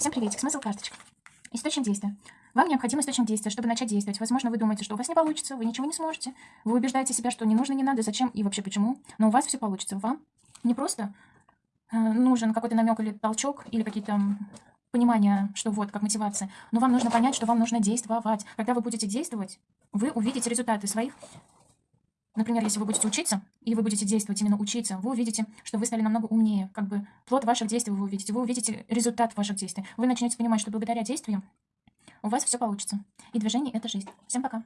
Всем приветик, смысл карточек. Источник действия. Вам необходим источник действия, чтобы начать действовать. Возможно, вы думаете, что у вас не получится, вы ничего не сможете. Вы убеждаете себя, что не нужно, не надо, зачем и вообще почему. Но у вас все получится. Вам не просто э, нужен какой-то намек или толчок, или какие-то понимания, что вот, как мотивация. Но вам нужно понять, что вам нужно действовать. Когда вы будете действовать, вы увидите результаты своих Например, если вы будете учиться, и вы будете действовать, именно учиться, вы увидите, что вы стали намного умнее. Как бы плод ваших действий вы увидите. Вы увидите результат ваших действий. Вы начнете понимать, что благодаря действиям у вас все получится. И движение — это жизнь. Всем пока.